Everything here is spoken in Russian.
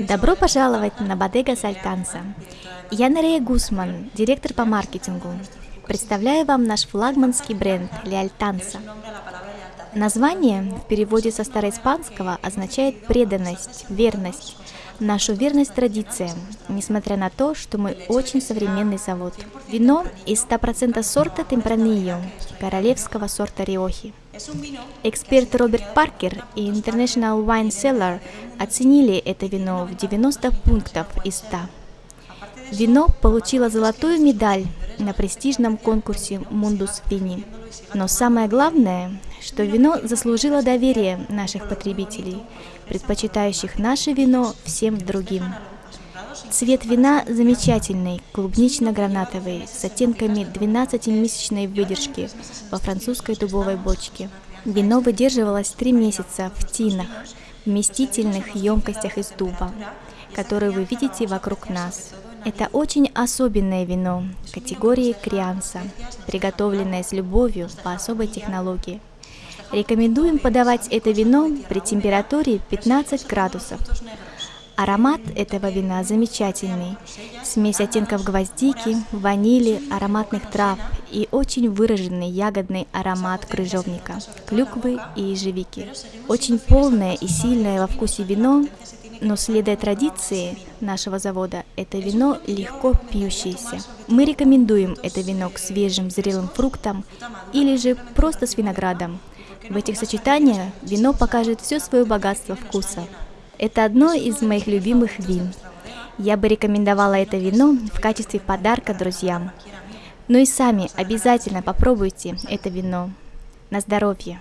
Добро пожаловать на Бодега Сальтанса. Я Нарея Гусман, директор по маркетингу. Представляю вам наш флагманский бренд Леальтанса. Название в переводе со староиспанского означает преданность, верность, нашу верность традициям, несмотря на то, что мы очень современный завод. Вино из 100% сорта Темпранillo, королевского сорта Риохи. Эксперт Роберт Паркер и International Wine Cellar оценили это вино в 90 пунктов из 100. Вино получило золотую медаль на престижном конкурсе Mundus Vini. Но самое главное, что вино заслужило доверие наших потребителей, предпочитающих наше вино всем другим. Цвет вина замечательный, клубнично-гранатовый, с оттенками 12-месячной выдержки во французской дубовой бочке. Вино выдерживалось три месяца в тинах, вместительных емкостях из дуба, которые вы видите вокруг нас. Это очень особенное вино категории Крианса, приготовленное с любовью по особой технологии. Рекомендуем подавать это вино при температуре 15 градусов. Аромат этого вина замечательный. Смесь оттенков гвоздики, ванили, ароматных трав и очень выраженный ягодный аромат крыжовника, клюквы и ежевики. Очень полное и сильное во вкусе вино но следуя традиции нашего завода, это вино легко пьющееся. Мы рекомендуем это вино к свежим зрелым фруктам или же просто с виноградом. В этих сочетаниях вино покажет все свое богатство вкуса. Это одно из моих любимых вин. Я бы рекомендовала это вино в качестве подарка друзьям. Ну и сами обязательно попробуйте это вино. На здоровье!